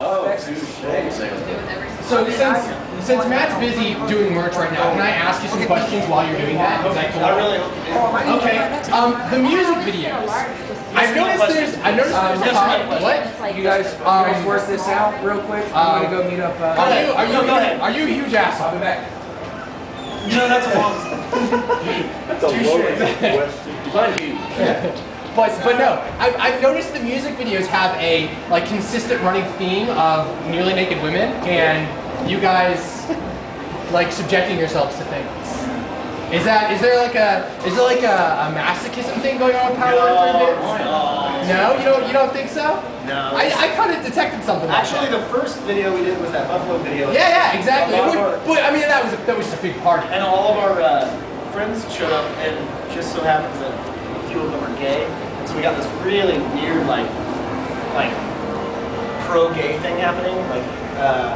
Oh, So since since Matt's busy doing merch right now, can I ask you some questions while you're doing that? Is that cool? I really. Okay. Um, the music videos. I've noticed there's. I noticed there's a ton. What? You guys, you guys work this out real quick. I'm gonna go meet up. Uh, Are you are you No, go ahead. are you a huge asshole? I'll be back. You know that's a long. That's a loaded question. But but no, I've, I've noticed the music videos have a like consistent running theme of nearly naked women and you guys like subjecting yourselves to things. Is that is there like a is there like a, a masochism thing going on with Power for Advance? No, you don't you don't think so? No. I, I kind of detected something. like Actually, that. the first video we did was that Buffalo video. yeah yeah exactly. It would- our- but I mean that was a, that was a big party. And all of our uh, friends showed up, and just so happens that few of them are gay, and so we got this really weird, like, like pro-gay thing happening, like uh,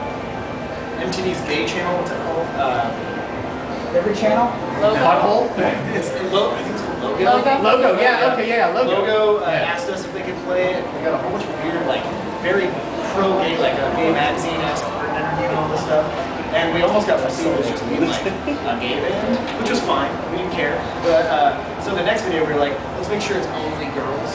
MTV's gay channel. What's it called? Uh, every channel. Butthole. it's lo- I think it's called Logo. Logo. Logo. Yeah. Okay. Yeah. Logo. Logo uh, Yeah. asked us if they could play it. We got a whole bunch of weird, like, very pro-gay, like a gay magazine asked for an interview and all this stuff. And we almost got perceived as just like a gay band, which was fine. We didn't care. But uh, so the next video we were like, let's make sure it's only girls.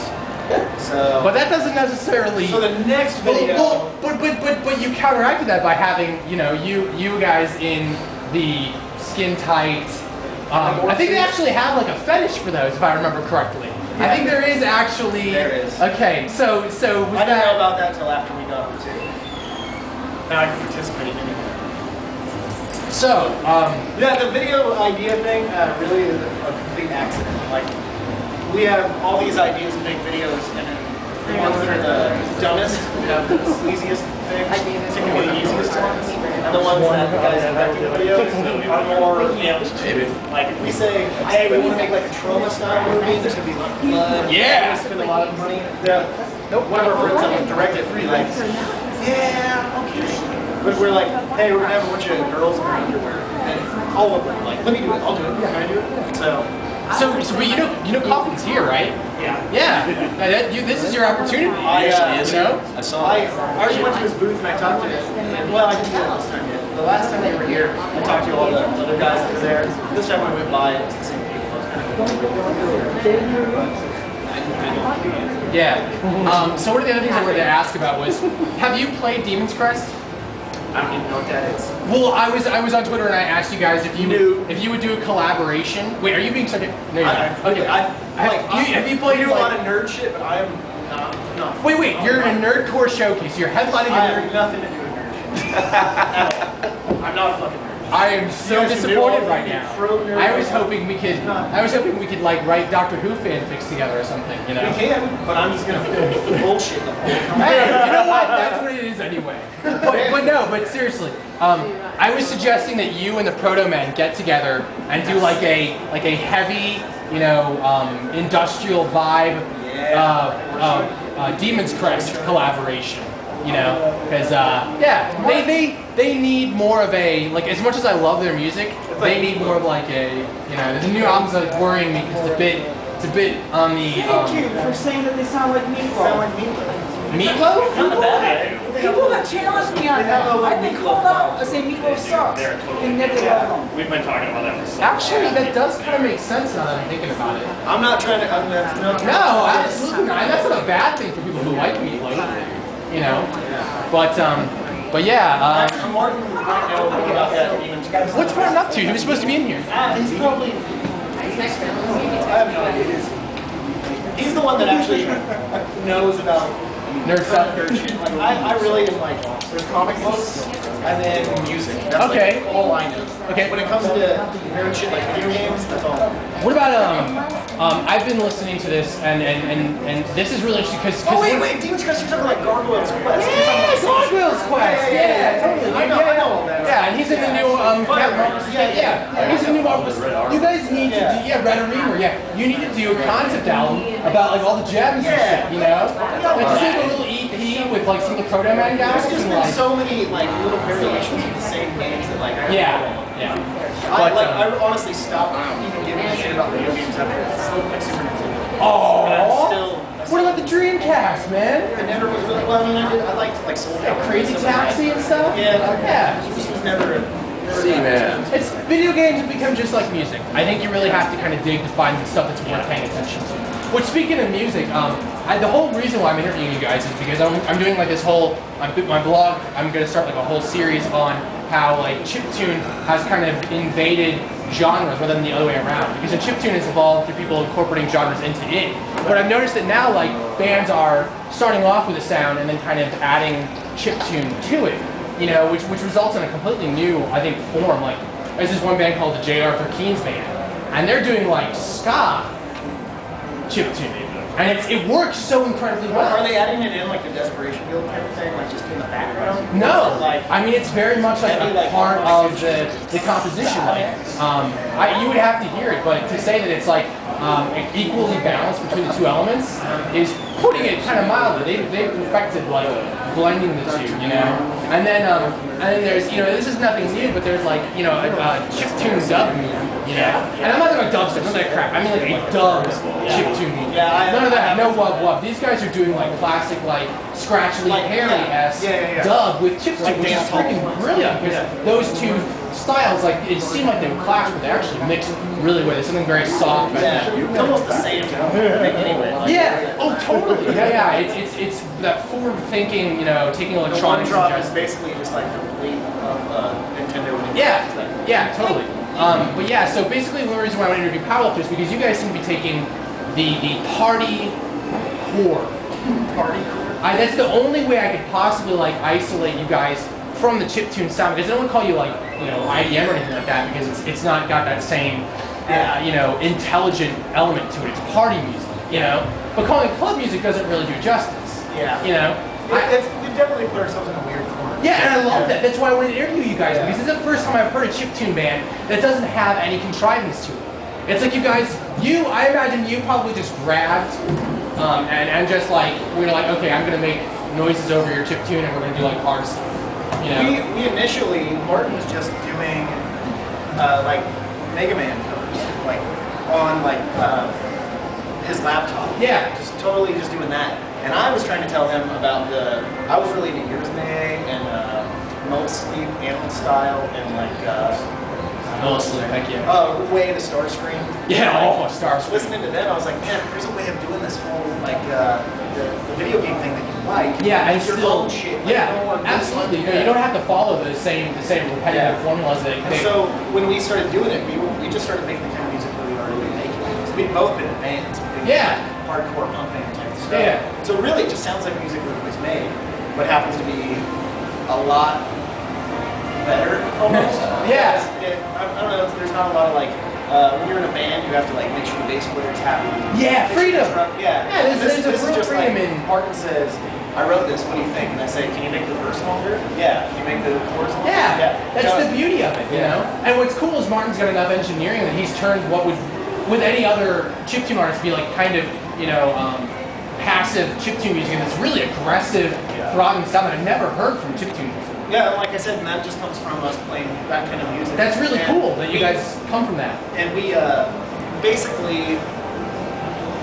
So, But that doesn't necessarily. so the next video. well, but but but but you counteracted that by having you know you you guys in the skin tight. Um, I think they actually have like a fetish for those, if I remember correctly. I think there is actually. There is. Okay, so so was I didn't know about that till after we got the two. Now I can participate in it. So um, Yeah, the video idea thing uh, really is a, a complete accident. Like, we have all these ideas to make videos, and then the ones that are the dumbest, have the sleaziest things, typically the easiest ones, and the ones that the guys directing the videos are more, you know, like if we say, hey, we want to make like a trauma style movie, there's gonna be like blood, Yeah. we're gonna spend a lot of money. Yeah. Nope. One of our friends that directed it, be like, yeah, okay. But we're like, hey, we're gonna have a bunch of girls in their underwear, and all of them are like, let me do it, I'll do it, can I do it? So, so so but you know you know Coffin's here, right? yeah. Yeah. That- you, this is your opportunity. I, uh, you know. I saw I, I already went to his booth and I talked to him. And, well, I didn't do it this time yet. The last time they were here, I talked to all the other guys that were there. This time when I went by, it was the same people. It was kind of Yeah. Um, so one of the other things I wanted to ask about was, have you played Demon's Crest? I don't even know what that is. Well, I was I was on Twitter and I asked you guys if you No. if you would do a collaboration. Wait, are you being a no? You're I, not. I, Okay. I, Have like, you- have you played, I do a lot of nerd shit, but I am not. not Wait, wait. You're in a Nerdcore showcase. You're headlining I a have nerd. nothing to do with nerd shit. I'm not a fucking nerd. I am so You guys do disappointed right now. I was hoping we could. I was hoping we could like write Doctor Who fanfics together or something. You know. We can, but I'm just gonna bullshit the whole time. Hey, you know what? That's what it is anyway. But, but no, but seriously, um, I was suggesting that you and the Protomen get together and do like a like a heavy, you know, um, industrial vibe, uh, uh, uh, Demon's Crest collaboration. You know, because uh, yeah, they, they they need more of a like as much as I love their music, they need more of like a you know the new album's like worrying me because it's a bit it's a bit on the Thank you um, for saying that they sound like Sound Meatloaf. like me. Meatloaf. Not a bad People have challenged me on that. I've been called out. I say Meatloaf sucks, and yet they love them. We've been talking about that for so Actually, that does kind of make sense now that I'm thinking about it. I'm not trying to. I'm not, no, No, absolutely not. That's not a bad thing for people who like meatloaf. You know, but um, but yeah. Um, I'm Martin might know more about that Crest. what's Martin up to? He was supposed to be in here. Ah, he's probably. I have no idea. He's the one that actually knows about Nerd stuff. nerd shit. Like, I, I really am like, there's comic books and then music. That's Okay. like all I know. Okay. When it comes to nerd shit like video games, that's all. What about um, um, I've been listening to this and and and, and this is really interesting because. Oh wait, wait, Demon's Crest, you're talking like Gargoyle's Quest. You're Yeah, about Gargoyle's Quest. Yeah, yeah, yeah, totally. I know, I know all that. Yeah, and he's in the new um. Fire Captain- Rangers. Yeah, yeah. He's in the new Marvel. You guys need to do yeah, Red Arremer. Yeah, you need to do a concept album about like all the gems and shit. You know, like just like a little EP with like some of the Protomen guys. There's just and, been like, so many like little variations of the same games that like I Yeah, yeah. I, But, like, um, I honestly stopped even giving a shit about video games after it's so like Super Nintendo. Oh. And I'm still, I What about the Dreamcast, man? I never was really well. I mean, I did. I liked like Soul Like Crazy Taxi and stuff? Yeah, Yeah. It just was never. never See, man. It's video games have become just like music. I think you really have to kind of dig to find the stuff that's worth paying attention to. Which, speaking of music, um, I, the whole reason why I'm interviewing you guys is because I'm, I'm doing like this whole I'm, my blog. I'm gonna start like a whole series on how like chiptune has kind of invaded genres rather than the other way around. Because the chiptune has evolved through people incorporating genres into it. But I've noticed that now like bands are starting off with a sound and then kind of adding chiptune to it. You know, which which results in a completely new, I think, form. Like there's this one band called the J. Arthur Keenes Band, and they're doing like ska chiptune. And it's, it works so incredibly well. Are they adding it in like the Desperation Guild type of thing, like just in the background? No, Like, I mean it's very much like a like part of the, the composition. Like, um, I, you would have to hear it, but to say that it's like um, equally balanced between the two elements is putting it kind of mildly. They they perfected like blending the two, you know. And then um, and then there's you know this is nothing new, but there's like you know a, a chiptune dub movie, you know. And I'm not talking about dubstep, none of that crap. I mean like a dubbed chiptune movie. Yeah, None of that. No wub wub. These guys are doing like classic like scratchly Like, hairy s yeah, yeah, yeah. dub with chiptune, Like which is freaking brilliant because those two styles like it seemed like they would clash, but they actually mixed really well. There's something very soft about yeah, that. it's almost the same thing anyway. Like, Yeah. Oh, totally. Yeah, yeah. It's it's it's that forward thinking. You know, taking The one electronics. drop is basically just like complete of uh, Nintendo. yeah. Nintendo. Yeah. Totally. Um, but yeah. So basically, one reason why I want to interview Powerlifters is because you guys seem to be taking the the party core. Party core. I, that's the only way I could possibly like isolate you guys from the chiptune sound because I don't call you like you know IDM or anything like that because it's it's not got that same uh, you know intelligent element to it. It's party music, you know. But calling it club music doesn't really do justice. Yeah. You know. It, definitely put ourselves in a weird corner. Yeah, and I love that. That's why I wanted to interview you guys because this is the first time I've heard a chiptune band that doesn't have any contrivance to it. It's like you guys, you, I imagine you probably just grabbed um, and, and just like, we are like, okay, I'm going to make noises over your chiptune and we're going to do like hard stuff. You know? We, we initially, Martin was just doing uh, like Mega Man covers, like on like uh, his laptop. Yeah. Just totally just doing that. And I was trying to tell him about the, I was really into May and uh, Mold Sleep, Animal Style, and like uh, Oh, thank you. uh, Way to Starscream. Yeah, Like, oh, Starscream. Listening to them, I was like, man, there's a way of doing this whole like uh, the, the video game thing that you like. Yeah, and It's your still, own shit. Like, yeah, no absolutely. You, you don't have to follow the same the same repetitive Yeah. formulas that And so when we started doing it, we, we just started making the kind of music that we were really making. So we'd both been in bands, Yeah. hardcore punk band type stuff. Yeah. So really, it just sounds like music that was made, but happens to be a lot better. Yeah. It, I, I don't know. There's not a lot of like. Uh, when you're in a band, you have to like make sure the bass player's happy. Yeah, freedom. Yeah. Yeah, there's- this, there's this is just freedom like in- Martin says, "I wrote this. What do you think?" And I say, "Can you make the verse longer?" Yeah. Can you make the chorus longer? Yeah, that's So- the beauty of it, you Yeah. know. And what's cool is Martin's got enough engineering that he's turned what would, with any other chiptune artist, be like kind of you know um, passive chiptune music, and this really aggressive, Yeah. throbbing sound that I've never heard from chiptune before. Yeah, like I said, and that just comes from us playing that kind of music. That's really And cool that you we- guys come from that. And we uh, basically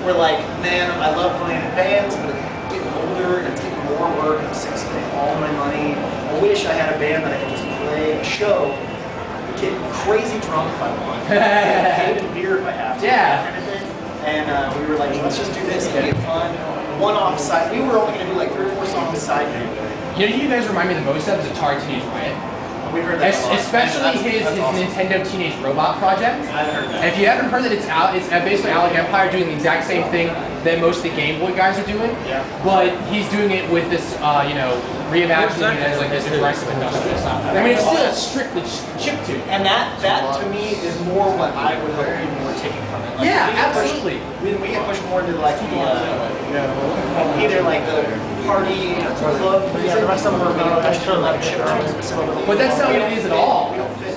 were like, man, I love playing in bands, but it's getting older and it's getting more work and I'm sick of spending all my money. I wish I had a band that I could just play a show, get crazy drunk if I want, get paid in beer if I have to, Yeah. kind of. And uh, we were like, let's just do this, it'll be fun. One-off side, we were only going to do like three or four songs side. You know, you guys remind me the most of is Atari Teenage Riot, We heard that Es- a lot. especially That's- his, that's his awesome. Nintendo Teenage Robot project. I heard that. And if you haven't heard that, it's out. It's uh, basically Alec Empire doing the exact same thing that most of the Game Boy guys are doing. Yeah. But he's doing it with this, uh, you know, reimagining it as like this aggressive industrial stuff. I mean, it's still a strictly ch- chiptune. And that, that to me is more what I would hope people were taking from it. Like, Yeah, we pushed- absolutely. When we get pushed more into like the, uh, either like the party club, yeah, the rest of them are being like chip tunes. But that's not We what it don't at fit- all.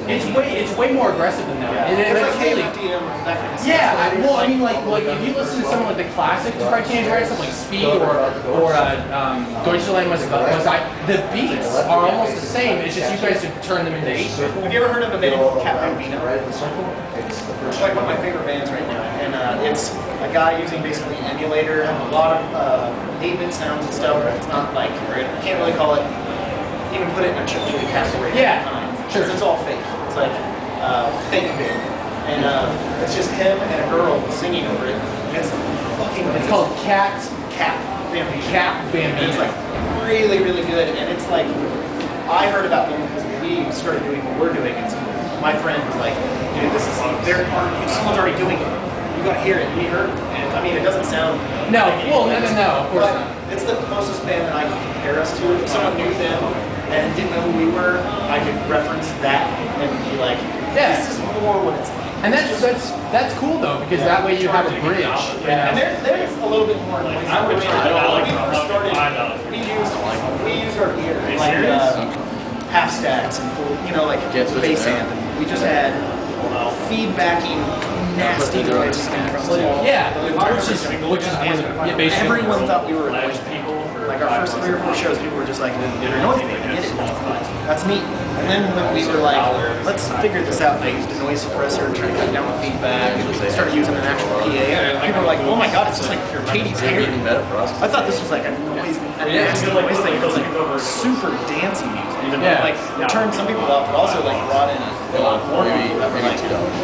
We don't fit. It's way, it's way more aggressive than that. Yeah. And It's like really, KMFDM, that kind of stuff. Yeah, I, well, I mean, like, like if you listen to someone like the classic Teenage Riot stuff, like Speed or or uh, um, Deutschland was the beats are almost the same. It's just you guys have turned them into eight. Have you ever heard of a band called Kap Bambino? It's like one of my favorite bands right now, and uh, it's a guy using basically an emulator, a lot of uh, 8-bit sounds and stuff. But it's not like I can't really call it. Even put it in a chip tune category. Yeah, sure. sure. It's all fake. It's like uh, fake bit, and uh, it's just him and a girl singing over it. And it's fucking. It's called Cat Kap Bambino. Cat And it's like really, really good. And it's like, I heard about them because we started doing what we're doing. And so my friend was like, dude, this is, they're, someone's already doing it. You gotta hear it. We heard. And I mean, it doesn't sound. No, like well, no, no, no, of course but not. It's the closest band that I can compare us to. If someone knew them and didn't know who we were, I could reference that and be like, Yeah. this is more what it's like. And that's that's that's cool though because that way you have a bridge. Yeah, and there, there's a little bit more noise. I would try When like we first started, we used we used our gear like uh, half stacks and full, you know, like Yes, it's bass amp. And we just had feedbacking nasty noise coming from the wall. Yeah, The which is which is one yeah, basically. Everyone thought we were annoying. Like our first three or four shows, people were just like, "You're annoying me. Get it. That's neat." And then when we were like, "Let's figure this out," and I used a noise suppressor and tried to cut down the feedback, and started using an actual PA. And people were like, "Oh my god, it's just like Katy Perry." I thought this was like a noise, a nasty noise thing. It was like super dancey music. Yeah. Like turned some people off, but also like brought in a lot more people that were like,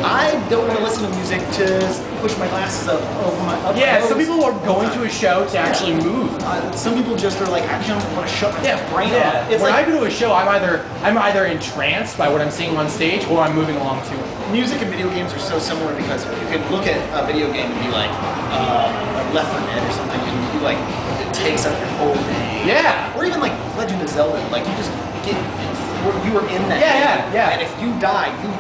I don't want to listen to music to push my glasses up over my up Yeah, some people are going to a show to actually move. Uh, some people just are like, I don't want to shut my Yeah, brain yeah. off. It's when like I go to a show, I'm either I'm either entranced by what I'm seeing on stage or I'm moving along to it. music and video games are so similar because you can look at a video game and be like, uh, like Left 4 Dead or something, and you like it takes up your whole day. Yeah. Or even like Legend of Zelda, like you just get you were in that. Yeah, game, yeah, yeah. And if you die, you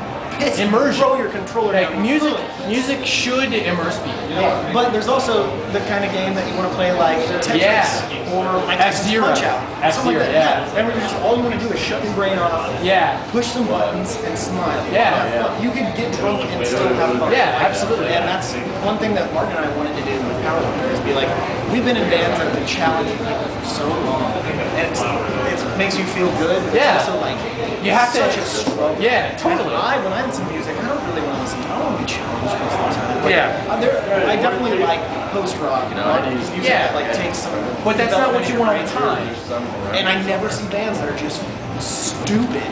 piss. Immersion. Throw your controller Like down. music, music should immerse people. Yeah, but there's also the kind of game that you want to play like Tetris Yeah. or Minecraft F-Zero. Punch Out. F-Zero, like that. yeah. And where just all you want to do is shut your brain off, Yeah. push some buttons, and smile. Yeah. Fun. You could get drunk and still have fun. Yeah, absolutely. And that's one thing that Mark and I wanted to do with Powerlifter is be like, we've been in bands that have been challenging people for so long, and it's, it makes you feel good. But Yeah. It's also like You have to- such a struggle. Yeah, totally. And I, when I listen to music, I don't really want to listen. I don't want to be challenged most of the time. Like, Yeah. there, I definitely like post rock. You know, music Yeah. that like takes some. But that's not what you want all the development time. And I never see bands that are just stupid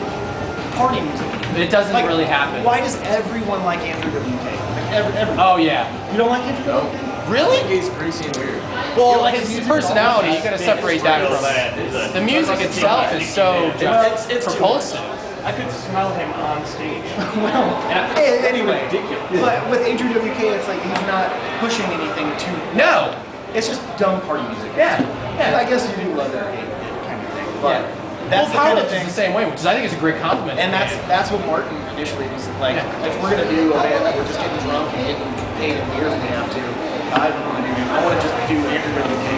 party music. It doesn't Like, really happen. Why does everyone like Andrew WK? Like every, every, Oh yeah. You don't like Andrew? No. Really? He's crazy and weird. Well, like his his personality, all you gotta separate that from that. the music itself is so It's- it's too propulsive. I could smell him on stage. well, Yeah. anyway. Ridiculous. But with Andrew WK, it's like he's not pushing anything too. No. It's just dumb party music. Yeah. And I guess you do love it or hate it kind of thing. But Yeah. that's well, the kind of thing. the same way, which is, I think is a great compliment. And that's that's what Martin initially was like. If we're gonna do a band that we're just getting drunk and getting paid in beers when we have to, I want to. I want to just do Andrew WK.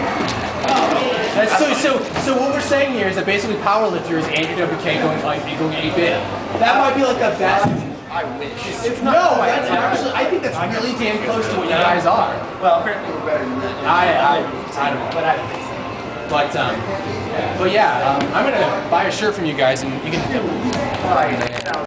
That's so, so, so what we're saying here is that basically Powerlifter is Andrew WK going like going 8-bit. That might be like the best. I wish. It's not. No, that's actually. I think that's really damn close to what you guys are. Well, apparently we're better than that. I, I, I don't know, but I, but um, but yeah, um, I'm gonna buy a shirt from you guys, and you can. Right.